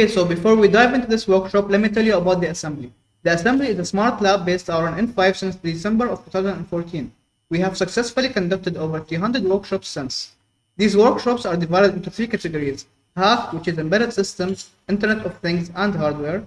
Okay, so before we dive into this workshop, let me tell you about the assembly. The assembly is a smart lab based on N5 since December of 2014. We have successfully conducted over 300 workshops since. These workshops are divided into three categories. Half, which is embedded systems, Internet of Things, and hardware.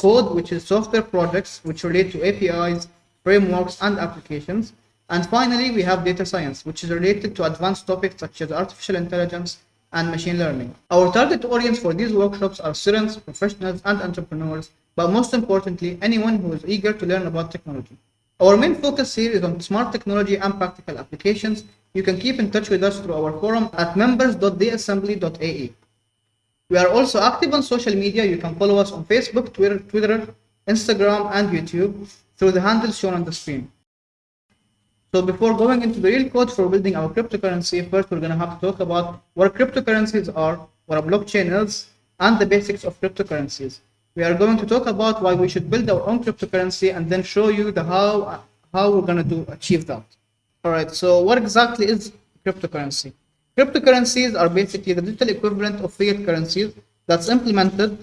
Code, which is software projects which relate to APIs, frameworks, and applications. And finally, we have data science, which is related to advanced topics such as artificial intelligence and machine learning. Our target audience for these workshops are students, professionals, and entrepreneurs, but most importantly, anyone who is eager to learn about technology. Our main focus here is on smart technology and practical applications. You can keep in touch with us through our forum at members.dassembly.ae. We are also active on social media. You can follow us on Facebook, Twitter, Twitter, Instagram, and YouTube through the handles shown on the screen. So before going into the real code for building our cryptocurrency, first we're going to have to talk about what cryptocurrencies are, what a blockchain is, and the basics of cryptocurrencies. We are going to talk about why we should build our own cryptocurrency and then show you the how how we're going to do achieve that. All right. So what exactly is cryptocurrency? Cryptocurrencies are basically the digital equivalent of fiat currencies that's implemented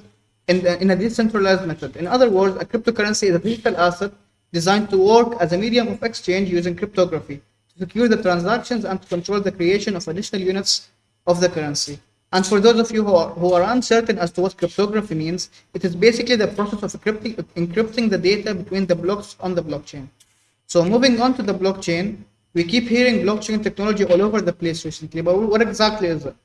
in, the, in a decentralized method. In other words, a cryptocurrency is a digital asset designed to work as a medium of exchange using cryptography to secure the transactions and to control the creation of additional units of the currency. And for those of you who are, who are uncertain as to what cryptography means, it is basically the process of encrypting, encrypting the data between the blocks on the blockchain. So moving on to the blockchain, we keep hearing blockchain technology all over the place recently, but what exactly is it?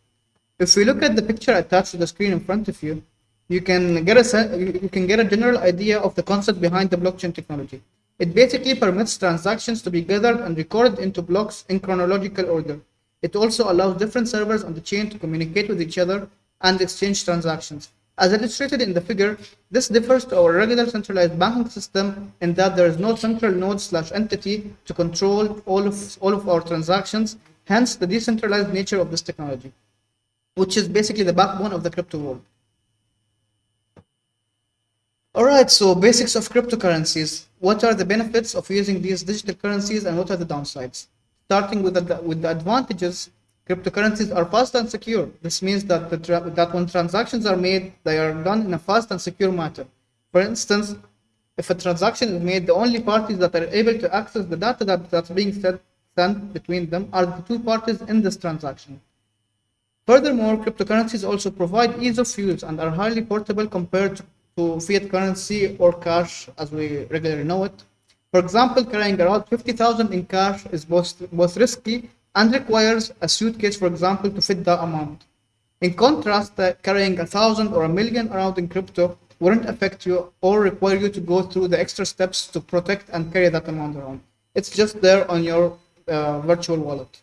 If we look at the picture attached to the screen in front of you, you can get a you can get a general idea of the concept behind the blockchain technology. It basically permits transactions to be gathered and recorded into blocks in chronological order. It also allows different servers on the chain to communicate with each other and exchange transactions. As illustrated in the figure, this differs to our regular centralized banking system in that there is no central node slash entity to control all of, all of our transactions, hence the decentralized nature of this technology, which is basically the backbone of the crypto world. All right, so basics of cryptocurrencies. What are the benefits of using these digital currencies and what are the downsides? Starting with the, with the advantages, cryptocurrencies are fast and secure. This means that, that when transactions are made, they are done in a fast and secure manner. For instance, if a transaction is made, the only parties that are able to access the data that, that's being sent, sent between them are the two parties in this transaction. Furthermore, cryptocurrencies also provide ease of use and are highly portable compared to to fiat currency or cash as we regularly know it. For example, carrying around 50,000 in cash is both, both risky and requires a suitcase, for example, to fit that amount. In contrast, uh, carrying a thousand or a million around in crypto wouldn't affect you or require you to go through the extra steps to protect and carry that amount around. It's just there on your uh, virtual wallet.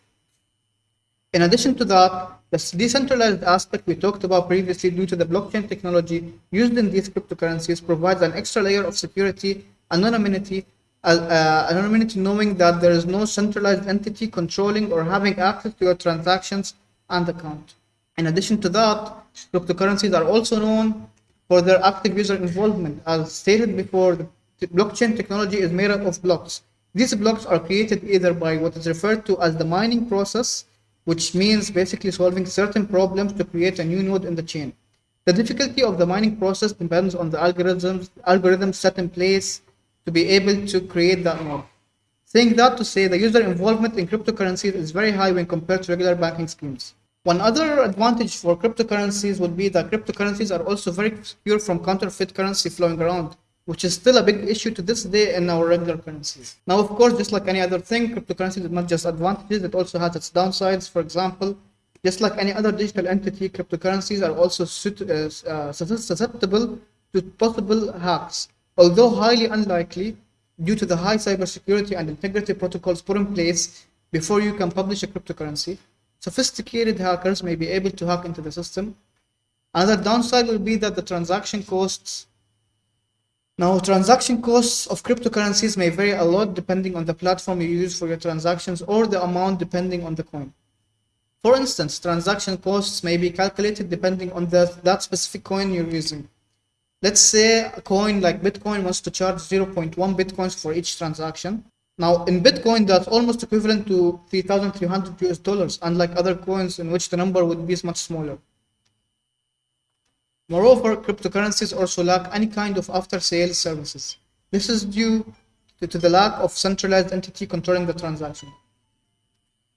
In addition to that, the decentralized aspect we talked about previously due to the blockchain technology used in these cryptocurrencies provides an extra layer of security, anonymity, uh, uh, anonymity knowing that there is no centralized entity controlling or having access to your transactions and account. In addition to that, cryptocurrencies are also known for their active user involvement. As stated before, the blockchain technology is made up of blocks. These blocks are created either by what is referred to as the mining process, which means basically solving certain problems to create a new node in the chain. The difficulty of the mining process depends on the algorithms, algorithms set in place to be able to create that node. Saying that to say the user involvement in cryptocurrencies is very high when compared to regular banking schemes. One other advantage for cryptocurrencies would be that cryptocurrencies are also very secure from counterfeit currency flowing around which is still a big issue to this day in our regular currencies. Now, of course, just like any other thing, cryptocurrencies is not just advantages, it also has its downsides. For example, just like any other digital entity, cryptocurrencies are also uh, uh susceptible to possible hacks. Although highly unlikely, due to the high cybersecurity and integrity protocols put in place before you can publish a cryptocurrency, sophisticated hackers may be able to hack into the system. Another downside will be that the transaction costs now, transaction costs of cryptocurrencies may vary a lot depending on the platform you use for your transactions or the amount depending on the coin. For instance, transaction costs may be calculated depending on the, that specific coin you're using. Let's say a coin like Bitcoin wants to charge 0.1 Bitcoins for each transaction. Now, in Bitcoin, that's almost equivalent to 3,300 US dollars, unlike other coins in which the number would be much smaller. Moreover, cryptocurrencies also lack any kind of after-sales services. This is due to, the lack of centralized entity controlling the transaction.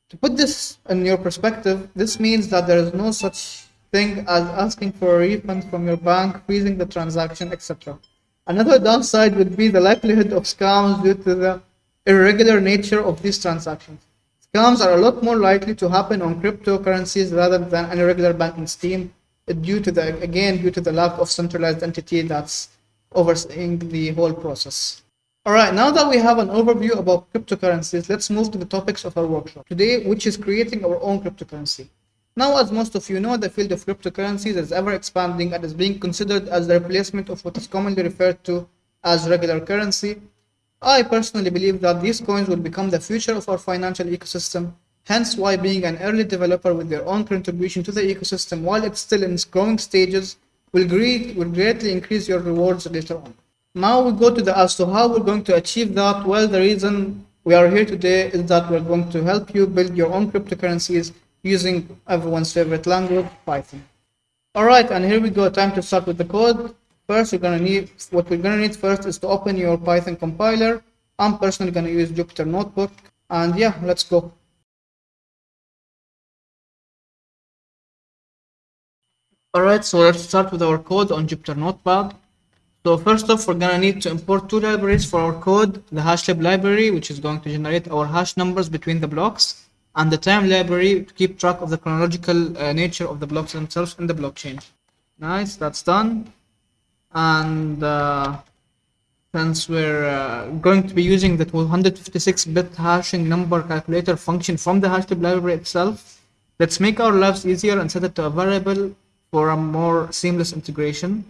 To put this in your perspective, this means that there is no such thing as asking for a refund from your bank, freezing the transaction, etc. Another downside would be the likelihood of scams due to the irregular nature of these transactions. Scams are a lot more likely to happen on cryptocurrencies rather than an irregular banking scheme due to the again due to the lack of centralized entity that's overseeing the whole process. Alright, now that we have an overview about cryptocurrencies, let's move to the topics of our workshop today, which is creating our own cryptocurrency. Now, as most of you know, the field of cryptocurrencies is ever expanding and is being considered as the replacement of what is commonly referred to as regular currency. I personally believe that these coins will become the future of our financial ecosystem, hence why being an early developer with their own contribution to the ecosystem while it's still in its growing stages will, great, will greatly increase your rewards later on. Now we go to the as to how we're going to achieve that. Well, the reason we are here today is that we're going to help you build your own cryptocurrencies using everyone's favorite language, Python. Alright, and here we go, time to start with the code. First, we're gonna need, what we're gonna need first is to open your Python compiler. I'm personally gonna use Jupyter Notebook, and yeah, let's go. Alright, so let's start with our code on Jupyter Notebook. So first off, we're gonna need to import two libraries for our code, the hashlib library, which is going to generate our hash numbers between the blocks, and the time library to keep track of the chronological uh, nature of the blocks themselves in the blockchain. Nice, that's done. And uh, since we're uh, going to be using the 256-bit hashing number calculator function from the hashlib library itself, let's make our lives easier and set it to a variable for a more seamless integration.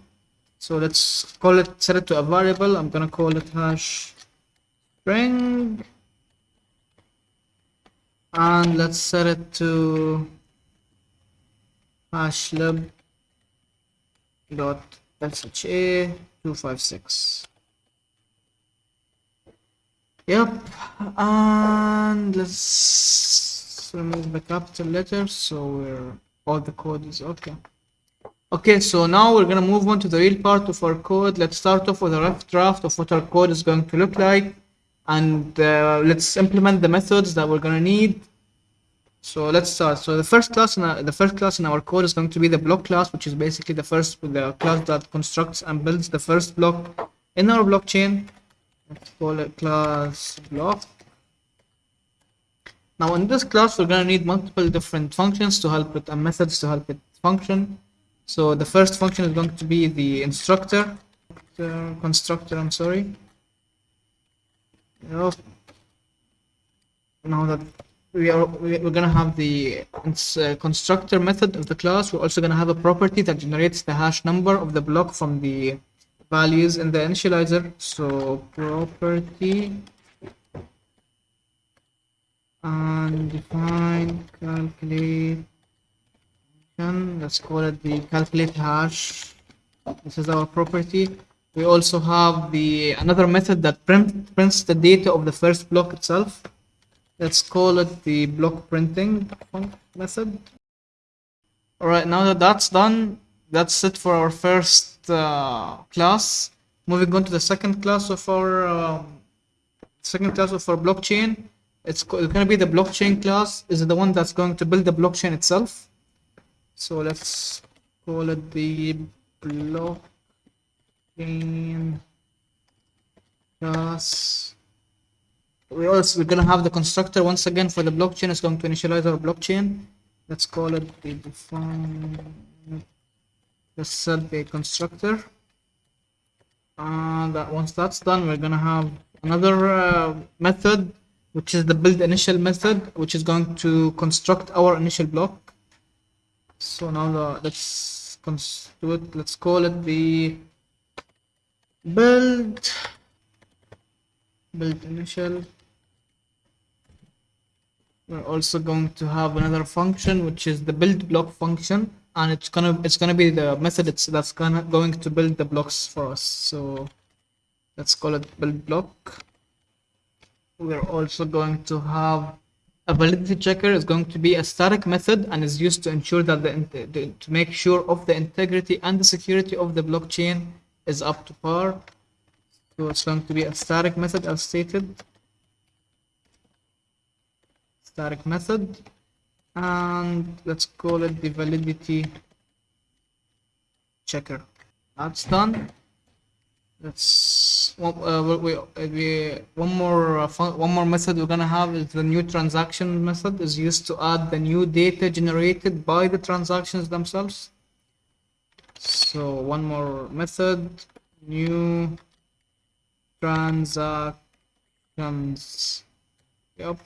So let's call it, set it to a variable. I'm gonna call it hash string. And let's set it to hashlib dot sha 256 yep. And let's remove the capital letters so all the code is okay okay so now we're gonna move on to the real part of our code. Let's start off with a rough draft of what our code is going to look like. And uh, let's implement the methods that we're gonna need. So let's start. So the first class in our, the first class in our code is going to be the block class which is basically the first the class that constructs and builds the first block in our blockchain. Let's call it class block. Now in this class we're gonna need multiple different functions to help it and methods to help it function so the first function is going to be the instructor constructor I'm sorry Now that we are we're gonna have the uh, constructor method of the class, we're also gonna have a property that generates the hash number of the block from the values in the initializer. So property and define calculate let's call it the calculate hash this is our property we also have the another method that print, prints the data of the first block itself. Let's call it the block printing method. Alright, now that that's done, that's it for our first uh, class. Moving on to the second class of our um, second class of our blockchain. It's, it's going to be the blockchain class. Is the one that's going to build the blockchain itself. So let's call it the block blockchain class. We're also we're gonna have the constructor once again for the blockchain. Is going to initialize our blockchain. Let's call it the define let's set the constructor. And once that's done we're gonna have another uh, method which is the build initial method which is going to construct our initial block so now the, let's do it let's call it the build build initial. We're also going to have another function which is the build block function and it's gonna it's gonna be the method it's that's gonna going to build the blocks for us. So let's call it build block. We're also going to have a validity checker is going to be a static method and is used to ensure that the, to make sure of the integrity and the security of the blockchain is up to par. So it's going to be a static method as stated. Static method. And let's call it the validity checker. That's done. Let's one, uh, we, we, uh, one more uh, one more method we're gonna have is the new transaction method is used to add the new data generated by the transactions themselves. So one more method, new transactions. Yep.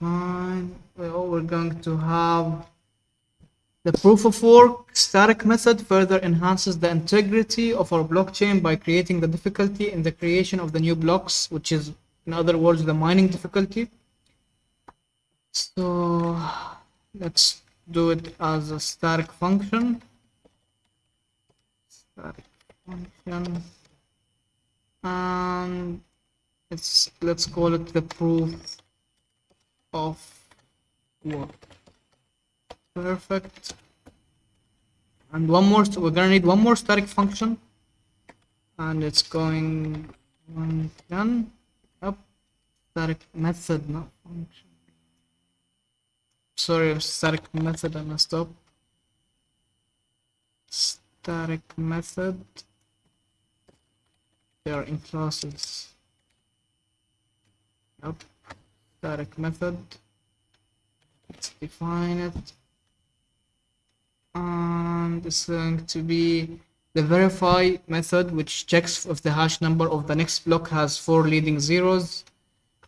Fine. Well, we're going to have the proof of work static method further enhances the integrity of our blockchain by creating the difficulty in the creation of the new blocks, which is, in other words, the mining difficulty. So let's do it as a static function. Static function. And let's call it the proof of work. Perfect. And one more, we're gonna need one more static function. And it's going one done. Up. Static method, not function. Sorry, static method, I messed up. Static method. They are in classes. Yep. Static method. Let's define it and it's going to be the verify method which checks if the hash number of the next block has four leading zeros.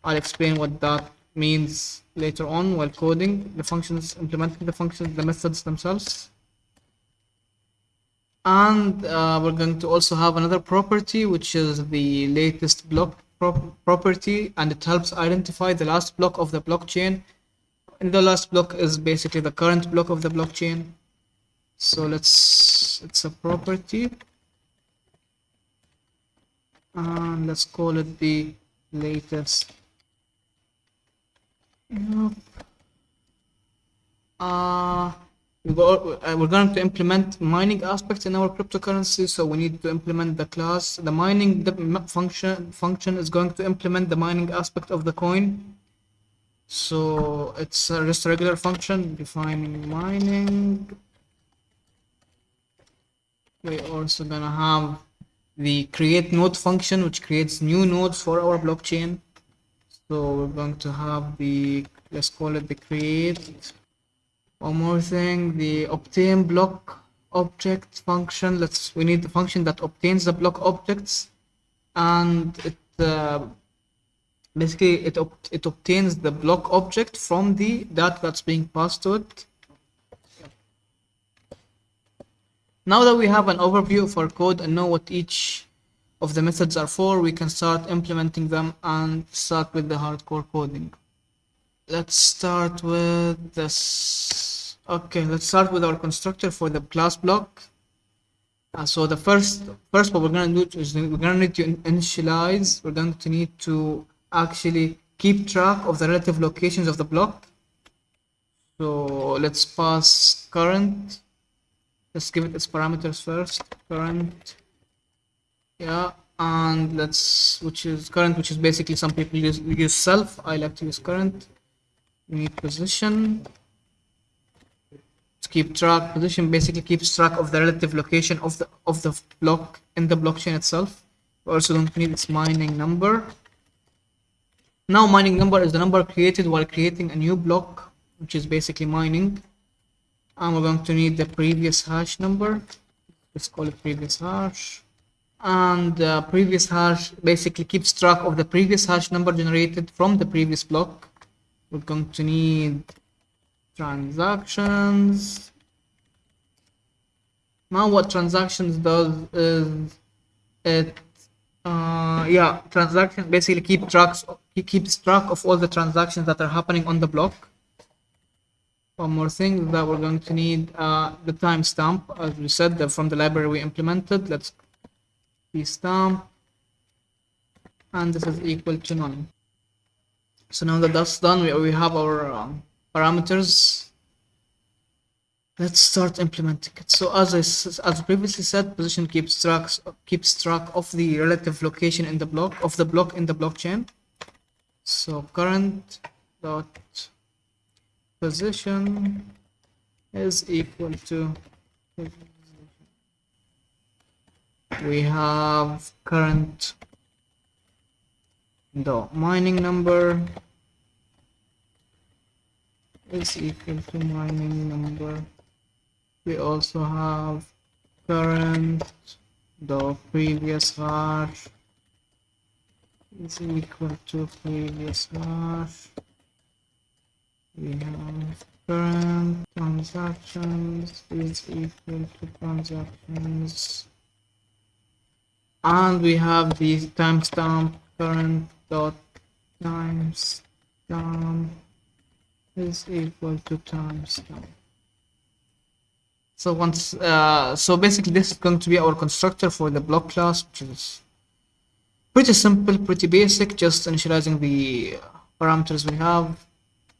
I'll explain what that means later on while coding the functions implementing the functions the methods themselves. And uh, we're going to also have another property which is the latest block pro- property and it helps identify the last block of the blockchain. And the last block is basically the current block of the blockchain so let's it's a property. And let's call it the latest. Yep. uh, we go, uh, we're going to implement mining aspects in our cryptocurrency so we need to implement the class the mining the function function is going to implement the mining aspect of the coin. So it's just a regular function defining mining we're also gonna have the create node function which creates new nodes for our blockchain. So we're going to have the let's call it the create one more thing the obtain block object function. Let's we need the function that obtains the block objects and it uh, basically it it obtains the block object from the data that's being passed to it Now that we have an overview of our code and know what each of the methods are for, we can start implementing them and start with the hardcore coding. Let's start with this. Okay, let's start with our constructor for the class block. Uh, so the first, first what we're gonna do is we're gonna need to initialize. We're going to need to actually keep track of the relative locations of the block. So let's pass current let's give it its parameters first. Current yeah and let's which is current which is basically some people use use self. I like to use current. We need position. To keep track. Position basically keeps track of the relative location of the of the block in the blockchain itself. We also don't need its mining number. Now mining number is the number created while creating a new block which is basically mining we're going to need the previous hash number. Let's call it previous hash. And the previous hash basically keeps track of the previous hash number generated from the previous block. We're going to need transactions. Now what transactions does is it uh yeah transaction basically keep tracks keeps track of all the transactions that are happening on the block one more thing that we're going to need uh, the timestamp as we said that from the library we implemented let's be stamp and this is equal to none So now that that's done, we, we have our um, parameters. Let's start implementing it. So as I as previously said, position keeps track keeps track of the relative location in the block of the block in the blockchain. So current dot position is equal to we have current the mining number is equal to mining number. We also have current the previous hash is equal to previous hash we have current transactions is equal to transactions. And we have the timestamp current dot timestamp is equal to timestamp. So once uh, so basically this is going to be our constructor for the block class which is pretty simple pretty basic just initializing the parameters we have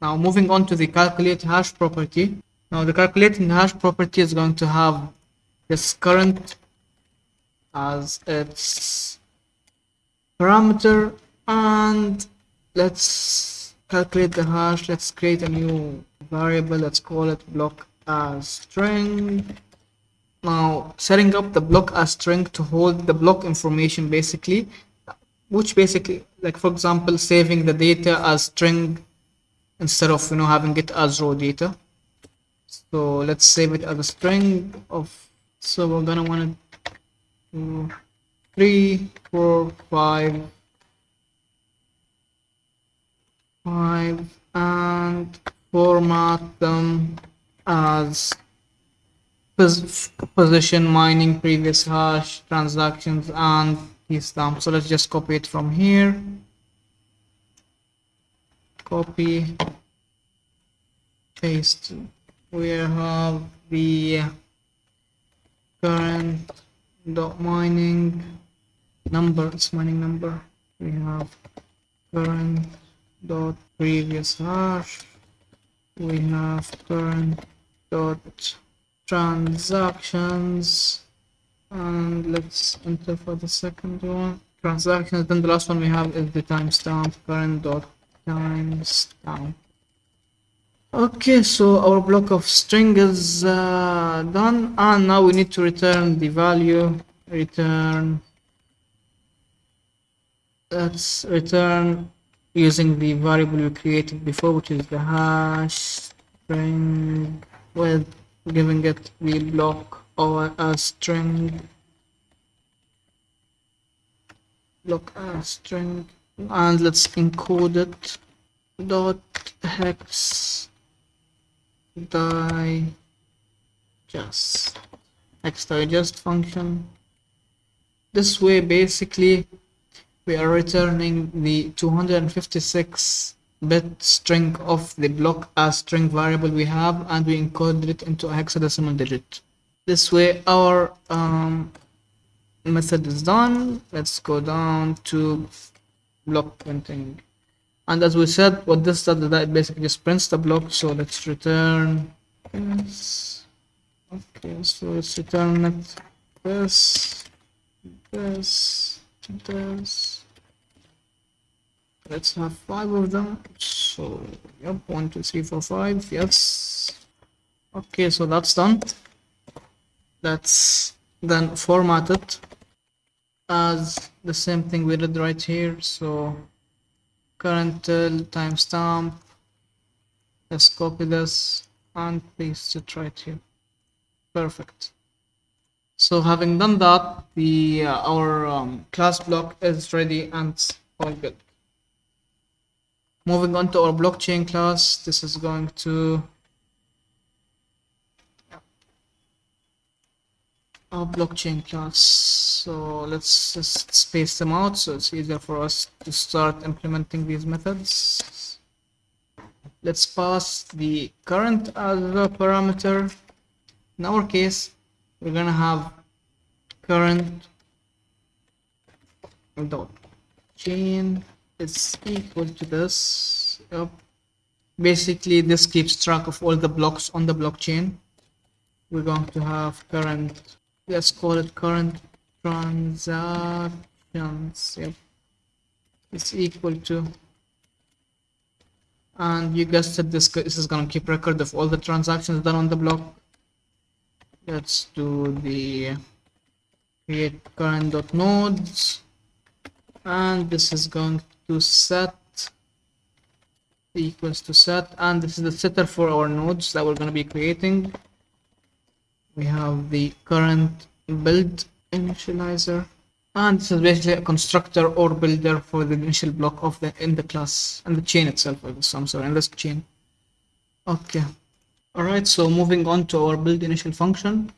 now moving on to the calculate hash property. Now the calculating hash property is going to have this current as its parameter and let's calculate the hash. Let's create a new variable. Let's call it block as string. Now setting up the block as string to hold the block information basically which basically like for example saving the data as string instead of you know having it as raw data so let's save it as a string of so we're gonna want to three four five five and format them as pos position mining previous hash transactions and timestamp. So let's just copy it from here. Copy, paste. We have the current dot mining number it's mining number. We have current dot previous hash. We have current dot transactions. And let's enter for the second one. Transactions then the last one we have is the timestamp current dot timestamp Okay, so our block of string is uh, done, and now we need to return the value. Return. Let's return using the variable we created before, which is the hash string with giving it the block or a string block as string, and let's encode it. Dot hex digest. Hex digest function. This way basically we are returning the 256 bit string of the block as string variable we have and we encoded it into a hexadecimal digit. This way our um, method is done. Let's go down to block printing. And as we said what this does is that basically just prints the block so let's return this. Okay so let's return it. This this this. Let's have five of them. So yep one two three four five yes. Okay so that's done. Let's then format it as the same thing we did right here. So current till timestamp let's copy this and paste it right here. Perfect. So having done that the uh, our um, class block is ready and all good. Moving on to our blockchain class this is going to our blockchain class so let's just space them out so it's easier for us to start implementing these methods let's pass the current as a parameter in our case we're gonna have current dot chain is equal to this. Yep. Basically, this keeps track of all the blocks on the blockchain. We're going to have current, let's call it current transactions. Yep. It's equal to, and you guessed it, this, this is going to keep record of all the transactions done on the block. Let's do the create current dot nodes and this is going to set equals to set and this is the setter for our nodes that we're going to be creating we have the current build initializer. And this is basically a constructor or builder for the initial block of the in the class and the chain itself guess. I'm sorry in this chain. Okay. All right so moving on to our build initial function.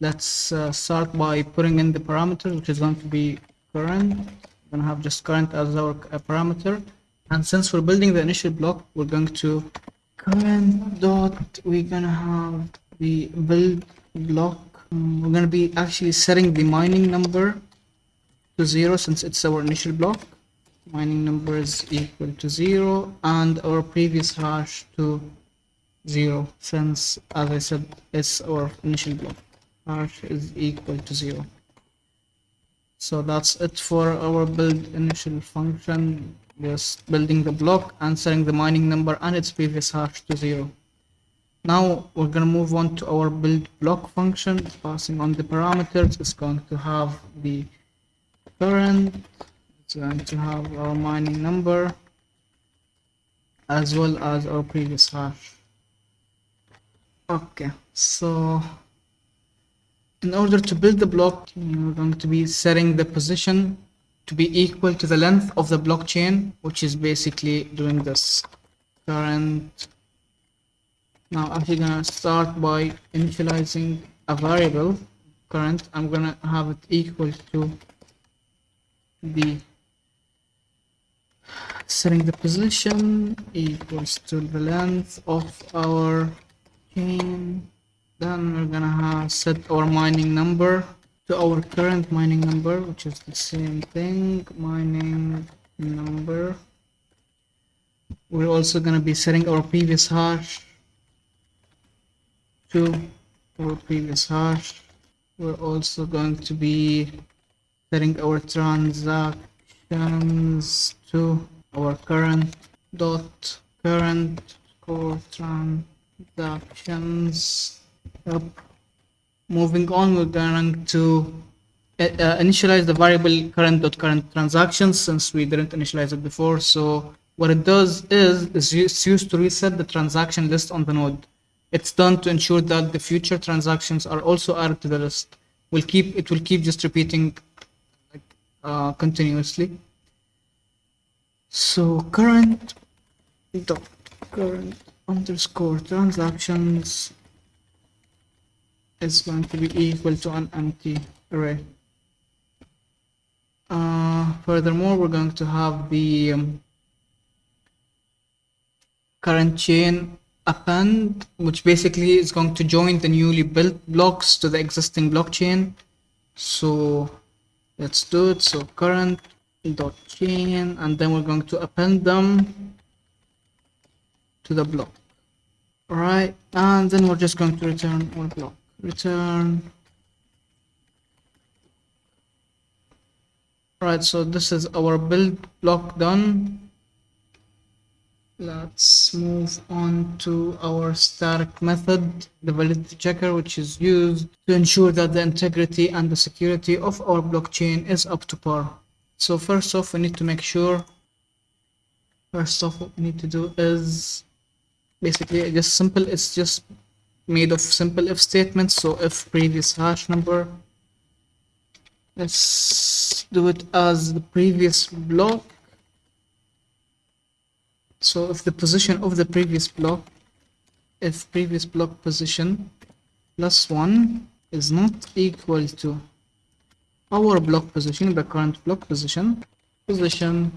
Let's uh, start by putting in the parameter which is going to be current. We're gonna have just current as our uh, parameter. And since we're building the initial block we're going to current dot we're gonna have the build block. We're gonna be actually setting the mining number to zero since it's our initial block. Mining number is equal to zero and our previous hash to zero since as I said it's our initial block. Hash is equal to zero. So that's it for our build initial function. Just building the block and setting the mining number and its previous hash to zero now we're going to move on to our build block function. Passing on the parameters it's going to have the current it's going to have our mining number as well as our previous hash. Okay so in order to build the block you're going to be setting the position to be equal to the length of the blockchain which is basically doing this current now I'm actually gonna start by initializing a variable current I'm gonna have it equal to the setting the position equals to the length of our chain. Then we're gonna have set our mining number to our current mining number which is the same thing mining number. We're also to be setting our previous hash to our previous hash we're also going to be setting our transactions to our current dot current core transactions Yep. Moving on, we're going to uh, uh, initialize the variable current dot current transactions since we didn't initialize it before. So what it does is, is it's used to reset the transaction list on the node. It's done to ensure that the future transactions are also added to the list. Will keep it will keep just repeating like, uh, continuously. So current dot current underscore transactions is going to be equal to an empty array. Uh, furthermore, we're going to have the um, current chain append, which basically is going to join the newly built blocks to the existing blockchain. So let's do it. So current dot chain, and then we're going to append them to the block. All right, and then we're just going to return our block return right so this is our build block done let's move on to our static method the validity checker which is used to ensure that the integrity and the security of our blockchain is up to par. So first off we need to make sure first off what we need to do is basically just simple it's just made of simple if statements. So if previous hash number let's do it as the previous block so if the position of the previous block if previous block position plus one is not equal to our block position the current block position position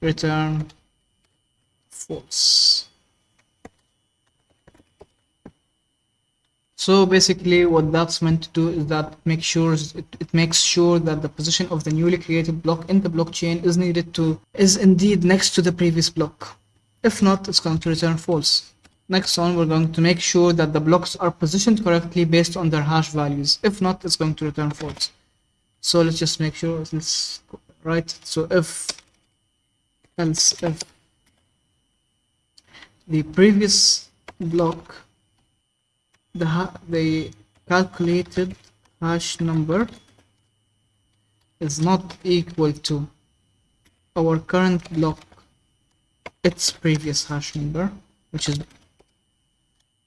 return false So basically what that's meant to do is that make sure it, it makes sure that the position of the newly created block in the blockchain is needed to is indeed next to the previous block. If not, it's going to return false. Next one, we're going to make sure that the blocks are positioned correctly based on their hash values. If not, it's going to return false. So let's just make sure, let's right. So if else if the previous block the the calculated hash number is not equal to our current block its previous hash number which is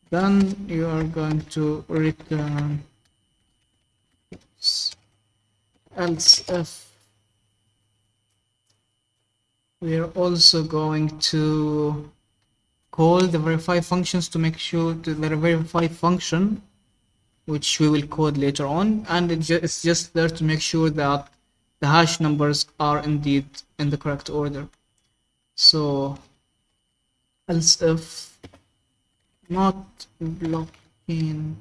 then you are going to return else if we are also going to call the verify functions to make sure to the verify function which we will code later on. And it's just there to make sure that the hash numbers are indeed in the correct order. So else if not blocking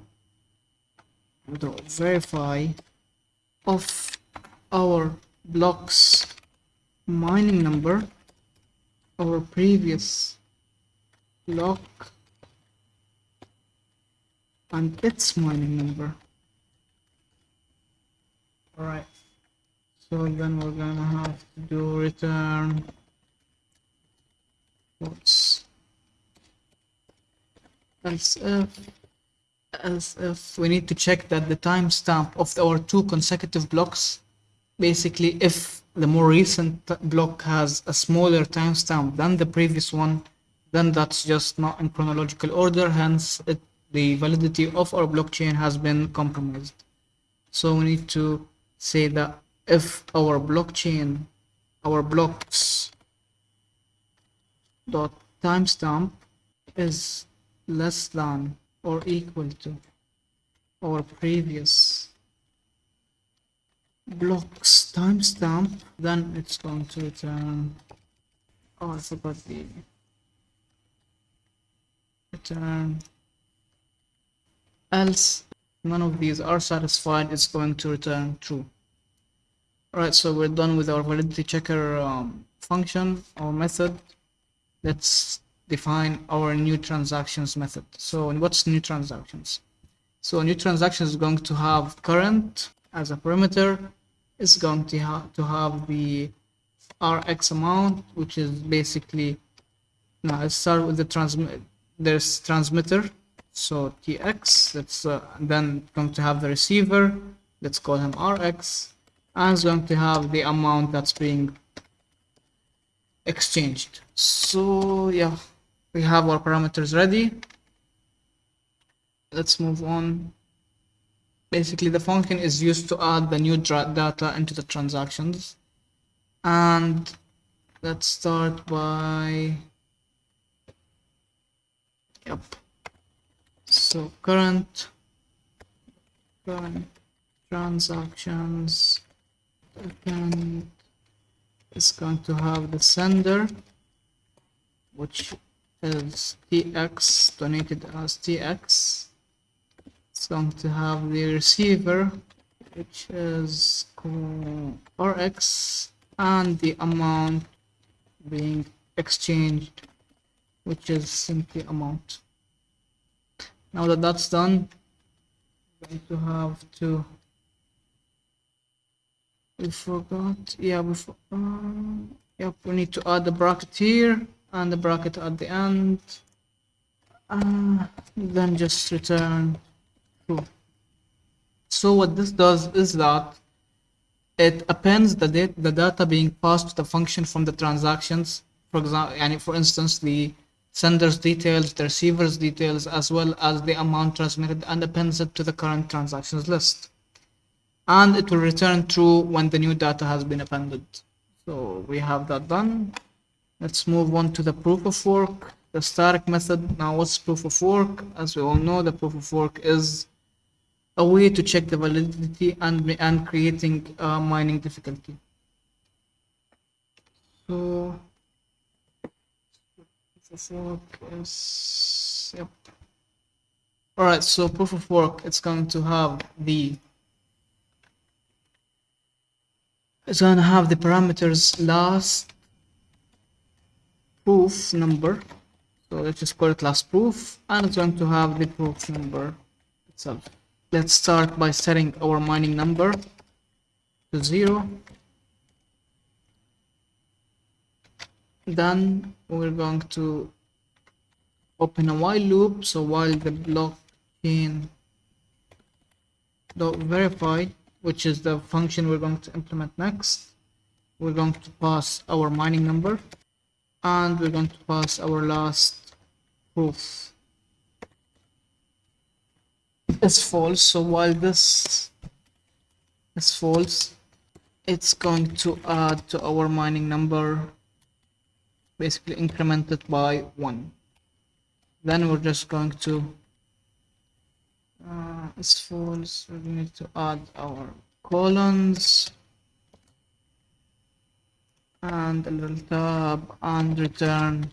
the verify of our blocks mining number our previous block and its mining number. All right so then we're gonna have to do return. What's else if else if we need to check that the timestamp of our two consecutive blocks basically if the more recent block has a smaller timestamp than the previous one then that's just not in chronological order. Hence it, the validity of our blockchain has been compromised. So we need to say that if our blockchain our blocks dot timestamp is less than or equal to our previous blocks timestamp then it's going to return oh I forgot the return else none of these are satisfied it's going to return true alright so we're done with our validity checker um, function or method let's define our new transactions method. So what's new transactions? So new transaction is going to have current as a parameter. It's going to have to have the Rx amount, which is basically now let's start with the transmit. There's transmitter, so TX. That's uh, then going to have the receiver. Let's call him Rx, and it's going to have the amount that's being exchanged. So yeah we have our parameters ready let's move on basically the function is used to add the new data into the transactions and let's start by yep. So current current transactions and is going to have the sender which is tx donated as tx it's going to have the receiver which is rx and the amount being exchanged which is simply amount. Now that that's done we're going to have to we forgot yeah we, uh, yep we need to add the bracket here and the bracket at the end. Uh, then just return true so what this does is that it appends the, data, the data being passed to the function from the transactions. For example and for instance the sender's details the receiver's details as well as the amount transmitted and appends it to the current transactions list and it will return true when the new data has been appended so we have that done Let's move on to the proof of work, the static method. Now what's proof of work? As we all know, the proof of work is a way to check the validity and, and creating uh, mining difficulty. So yep. Alright, so proof of work, it's going to have the it's going to have the parameters last proof number. So let's just call it last proof and it's going to have the proof number itself. Let's start by setting our mining number to zero. Then we're going to open a while loop. So while the blockchain dot verify, which is the function we're going to implement next, we're going to pass our mining number and we're going to pass our last proof. Is false. So while this is false it's going to add to our mining number basically increment it by one. Then we're just going to uh, it's false we need to add our colons and a little tab and return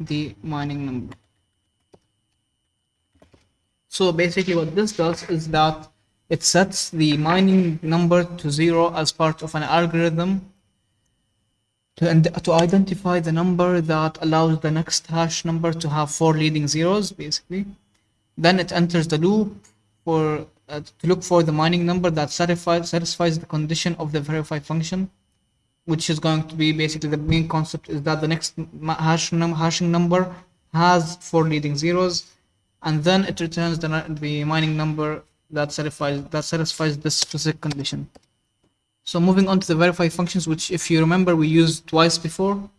the mining number. So basically what this does is that it sets the mining number to zero as part of an algorithm to, to identify the number that allows the next hash number to have four leading zeros basically. Then it enters the loop for uh, to look for the mining number that satisfies satisfies the condition of the verify function which is going to be basically the main concept is that the next hash num hashing number has four leading zeros and then it returns the, the mining number that satisfies that satisfies this specific condition so moving on to the verify functions which if you remember we used twice before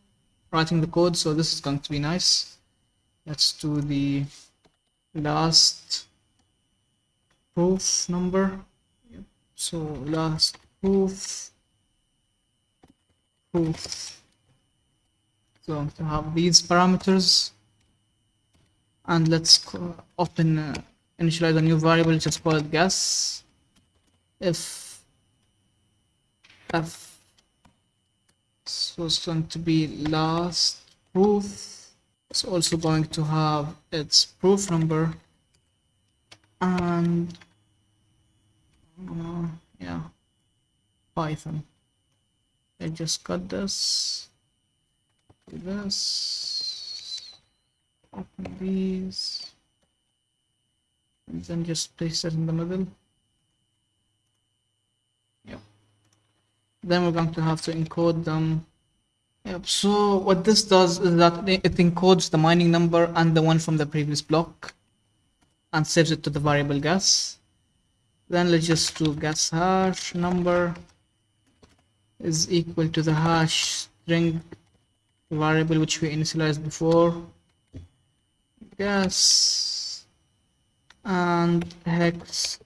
writing the code so this is going to be nice. Let's do the last proof number. So last proof proof. So to have these parameters. And let's open uh, initialize a new variable just call it guess. If f so it's going to be last proof. It's also going to have its proof number. And uh, yeah python. I just cut this. Do this. Open these. And then just place it in the middle then we're going to have to encode them. Yep. So what this does is that it encodes the mining number and the one from the previous block and saves it to the variable gas. Then let's just do gas hash number is equal to the hash string variable which we initialized before. Gas and hex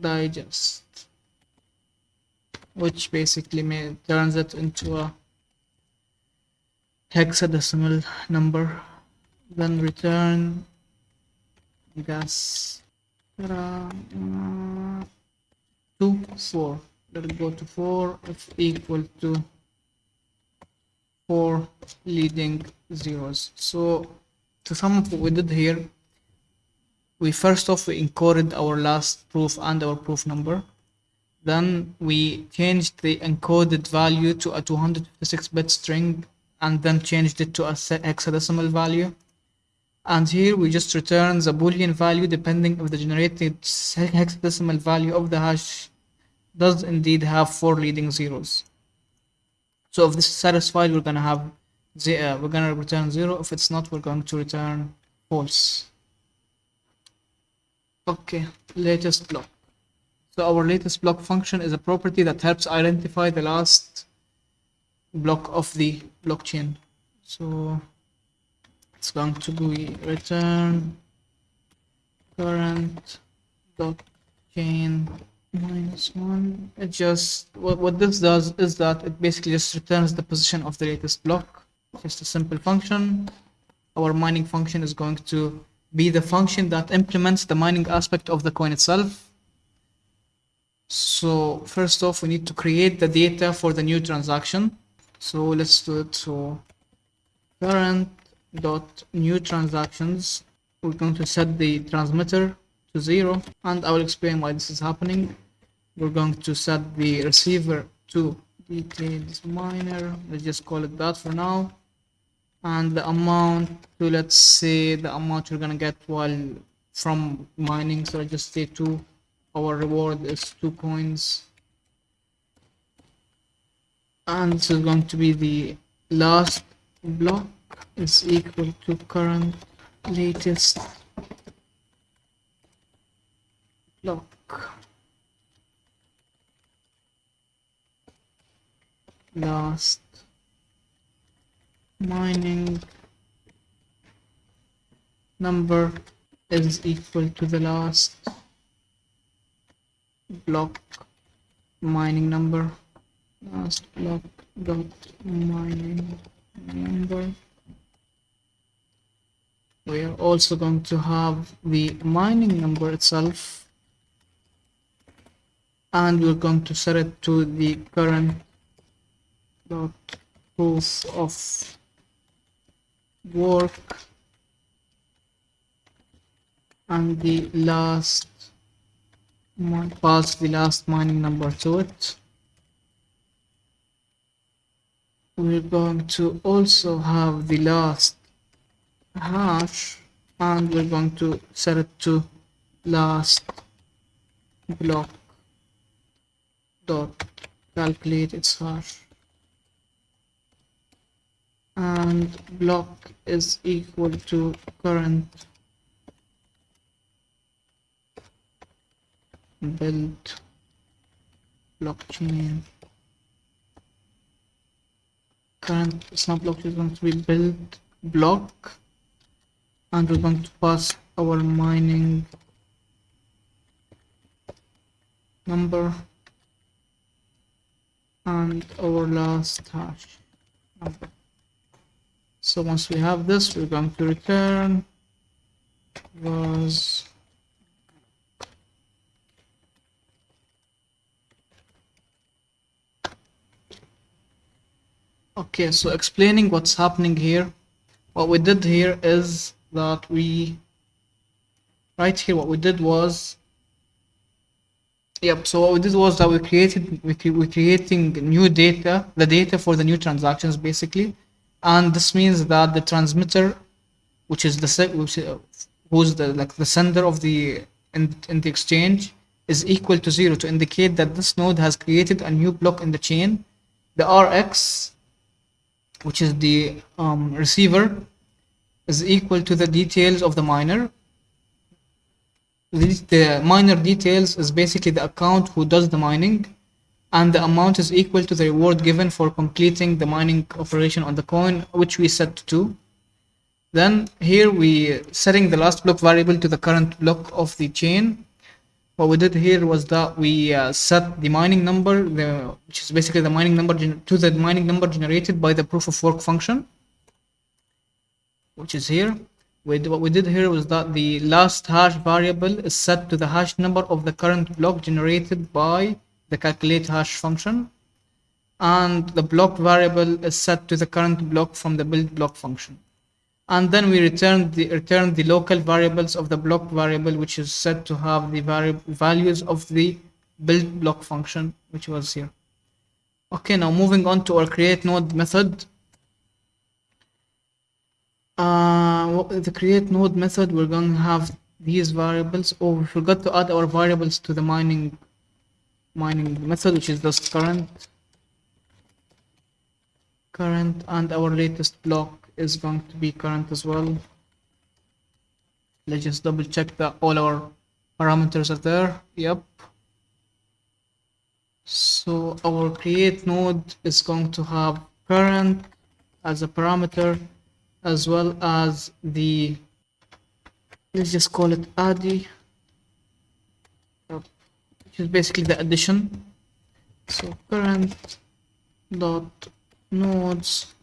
digest which basically may, turns it into a hexadecimal number. Then return guess uh, two four. Let it go to 4 if equal to 4 leading zeros. So to sum up what we did here we first off we encoded our last proof and our proof number then we changed the encoded value to a 256 bit string and then changed it to a set hexadecimal value and here we just return the boolean value depending if the generated hexadecimal value of the hash does indeed have four leading zeros. So if this is satisfied, we're gonna have uh, we're gonna return zero. If it's not, we're going to return false. Okay, latest block. So our latest block function is a property that helps identify the last block of the blockchain. So it's going to be return current blockchain minus one. It just what, what this does is that it basically just returns the position of the latest block. Just a simple function. Our mining function is going to be the function that implements the mining aspect of the coin itself so first off we need to create the data for the new transaction. So let's do it. So current dot new transactions we're going to set the transmitter to zero and I will explain why this is happening. We're going to set the receiver to details miner let's just call it that for now. And the amount to let's say the amount you're gonna get while from mining. So I just say two our reward is two coins and this is going to be the last block. Is equal to current latest block. Last mining number is equal to the last block mining number. Last block dot mining number. We are also going to have the mining number itself. And we're going to set it to the current dot proof of work. And the last pass the last mining number to it we're going to also have the last hash and we're going to set it to last block dot calculate its hash. And block is equal to current build blockchain. Current snap block is going to be build block. And we're going to pass our mining number and our last hash number. So once we have this we're going to return was okay so explaining what's happening here. What we did here is that we right here what we did was yep so what we did was that we created we, cre- we creating new data the data for the new transactions basically. And this means that the transmitter which is the which uh, who's the like the sender of the in, in the exchange is equal to zero to indicate that this node has created a new block in the chain. The rx which is the um, receiver is equal to the details of the miner. The, miner details is basically the account who does the mining and the amount is equal to the reward given for completing the mining operation on the coin which we set to. 2 then here we setting the last block variable to the current block of the chain what we did here was that we uh, set the mining number the, which is basically the mining number to the mining number generated by the proof of work function which is here. We what we did here was that the last hash variable is set to the hash number of the current block generated by the calculate hash function and the block variable is set to the current block from the build block function and then we return the return the local variables of the block variable which is set to have the values of the build block function which was here. Okay now moving on to our create node method. Uh the create node method we're going to have these variables. Oh we forgot to add our variables to the mining mining method which is this current current and our latest block is going to be current as well. Let's just double check that all our parameters are there. Yep. So our create node is going to have current as a parameter as well as the let's just call it addy which is basically the addition. So current dot nodes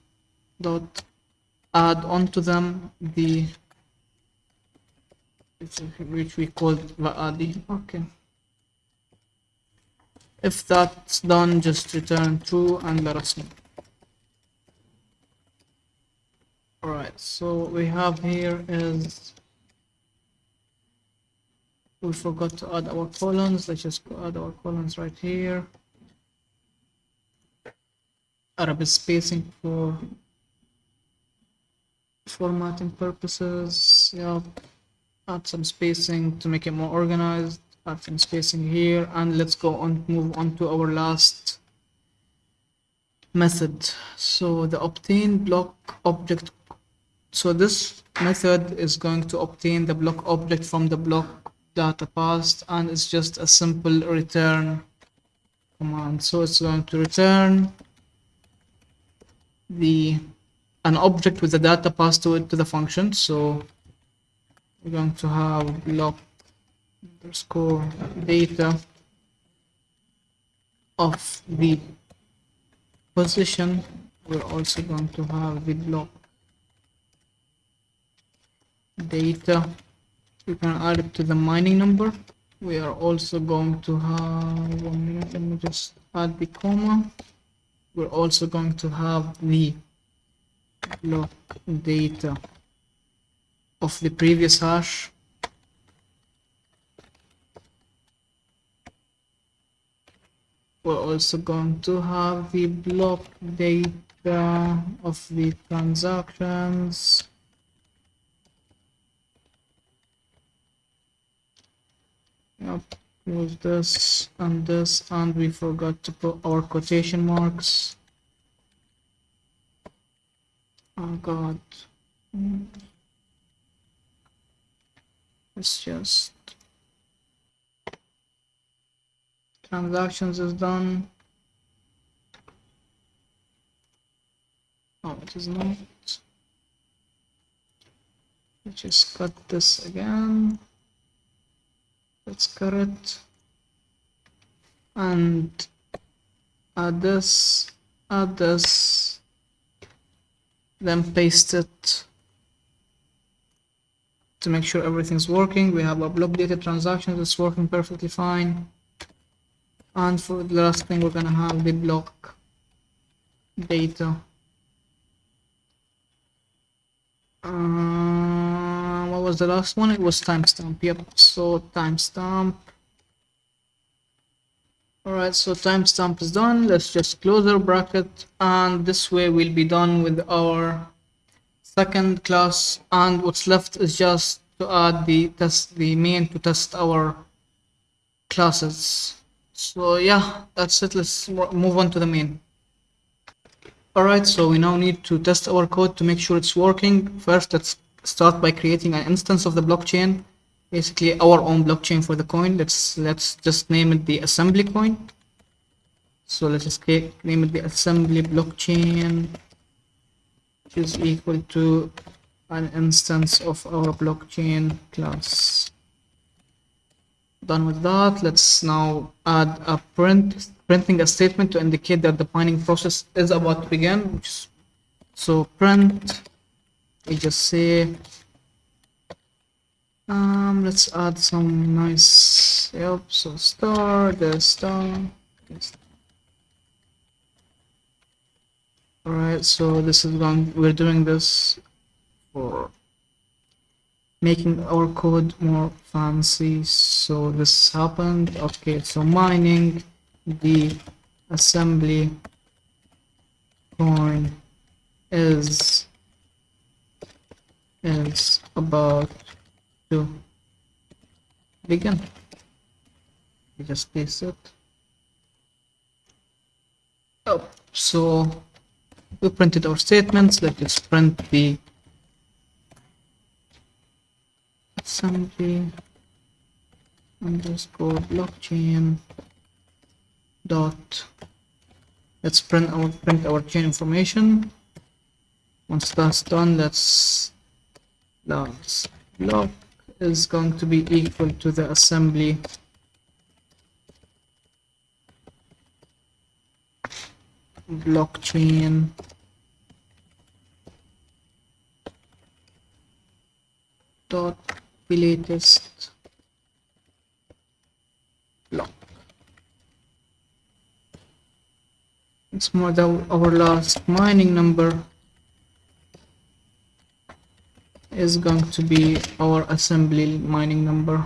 dot add onto them the which we called addy okay. If that's done just return true and let us know. Alright, so what we have here is we forgot to add our columns let's just add our columns right here. Arabic spacing for formatting purposes yep add some spacing to make it more organized add some spacing here and let's go on move on to our last method. So the obtain block object so this method is going to obtain the block object from the block data passed and it's just a simple return command. So it's going to return the an object with the data passed to it to the function. So we're going to have block underscore data of the position. We're also going to have the block data. You can add it to the mining number. We are also going to have one minute let me just add the comma. We're also going to have the block data of the previous hash we're also going to have the block data of the transactions. Yep, close this and this and we forgot to put our quotation marks oh god. Mm. It's just transactions is done. Oh it is not. Let's just cut this again. Let's cut it. And add this add this then paste it to make sure everything's working. We have our block data transactions it's working perfectly fine. And for the last thing we're gonna have the block data. Uh, what was the last one? It was timestamp. Yep so timestamp alright so timestamp is done. Let's just close our bracket. And this way we'll be done with our second class. And what's left is just to add the test the main to test our classes. So yeah that's it. Let's move on to the main. Alright so we now need to test our code to make sure it's working. First let's start by creating an instance of the blockchain basically our own blockchain for the coin. Let's let's just name it the assembly coin. So let's just name it the assembly blockchain which is equal to an instance of our blockchain class. Done with that. Let's now add a print printing a statement to indicate that the mining process is about to begin is, so print we just say um let's add some nice yep so star the star all right so this is going we're doing this for making our code more fancy. So this happened. Okay so mining the assembly coin is is about to begin. We just paste it. Oh so we printed our statements. Let's print the assembly underscore blockchain dot. Let's print our print our chain information. Once that's done let's let's block is going to be equal to the assembly. Blockchain. Dot latest block. It's more than our last mining number is going to be our assembly mining number.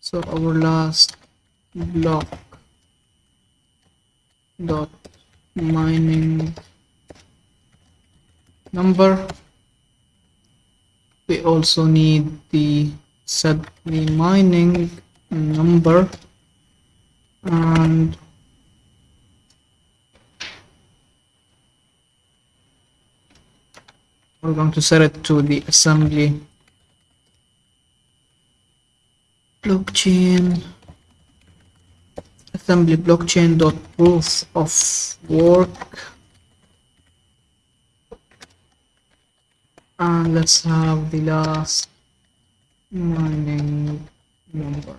So our last block dot mining number. We also need the set the mining number. And we're going to set it to the assembly. Blockchain. Assembly blockchain dot proof of work. And let's have the last mining number.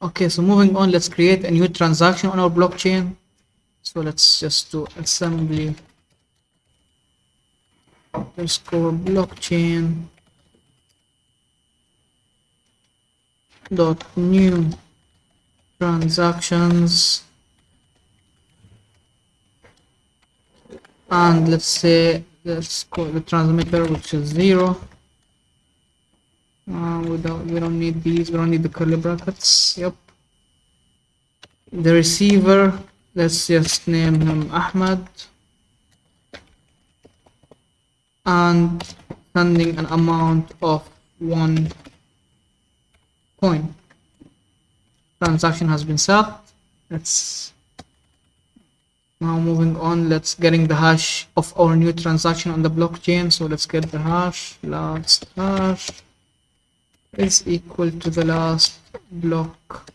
Okay so moving on let's create a new transaction on our blockchain. So let's just do assembly underscore blockchain dot new transactions. And let's say let's call the transmitter which is zero. Uh, we don't we don't need these we don't need the curly brackets. Yep. The receiver let's just name him Ahmed and sending an amount of one coin. Transaction has been set. Let's now moving on. Let's getting the hash of our new transaction on the blockchain. So let's get the hash. Last hash is equal to the last block.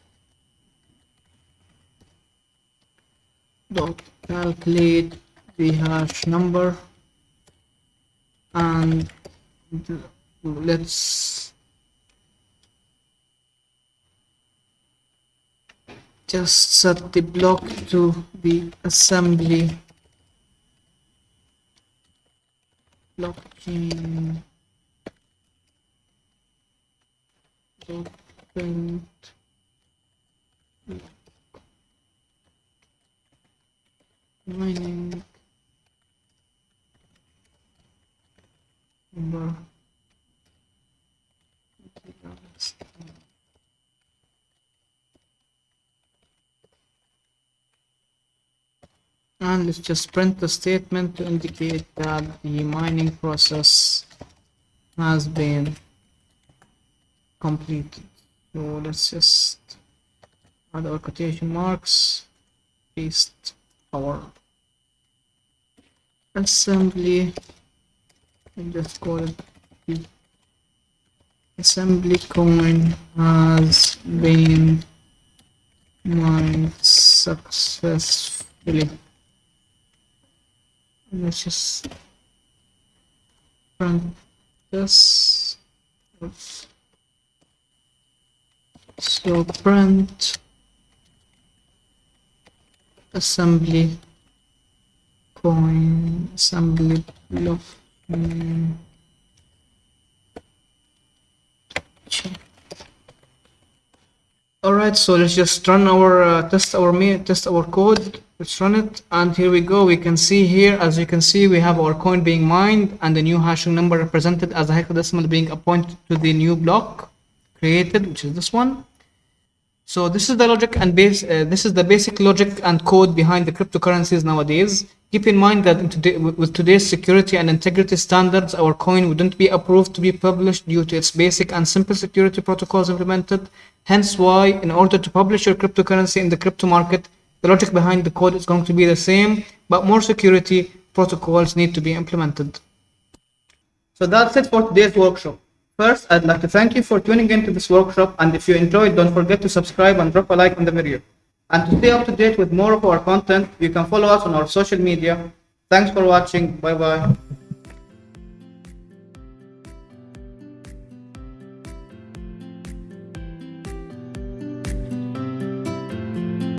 Dot calculate the hash number Um, and let's just set the block to the assembly. Blockchain document. Mining number and let's just print the statement to indicate that the mining process has been completed. So let's just add our quotation marks paste our assembly and just call it assembly coin has been mined successfully. Let's just run this. So print assembly coin assembly block mm, check all right so let's just run our uh, test our test our code. Let's run it and here we go. We can see here as you can see we have our coin being mined and the new hashing number represented as a hexadecimal being appointed to the new block created which is this one. So this is the logic and base uh, this is the basic logic and code behind the cryptocurrencies nowadays keep in mind that today, with today's security and integrity standards our coin wouldn't be approved to be published due to its basic and simple security protocols implemented hence why in order to publish your cryptocurrency in the crypto market the logic behind the code is going to be the same, but more security protocols need to be implemented. So that's it for today's workshop. First, I'd like to thank you for tuning in to this workshop, and if you enjoyed, don't forget to subscribe and drop a like on the video. And to stay up to date with more of our content, you can follow us on our social media. Thanks for watching. Bye bye.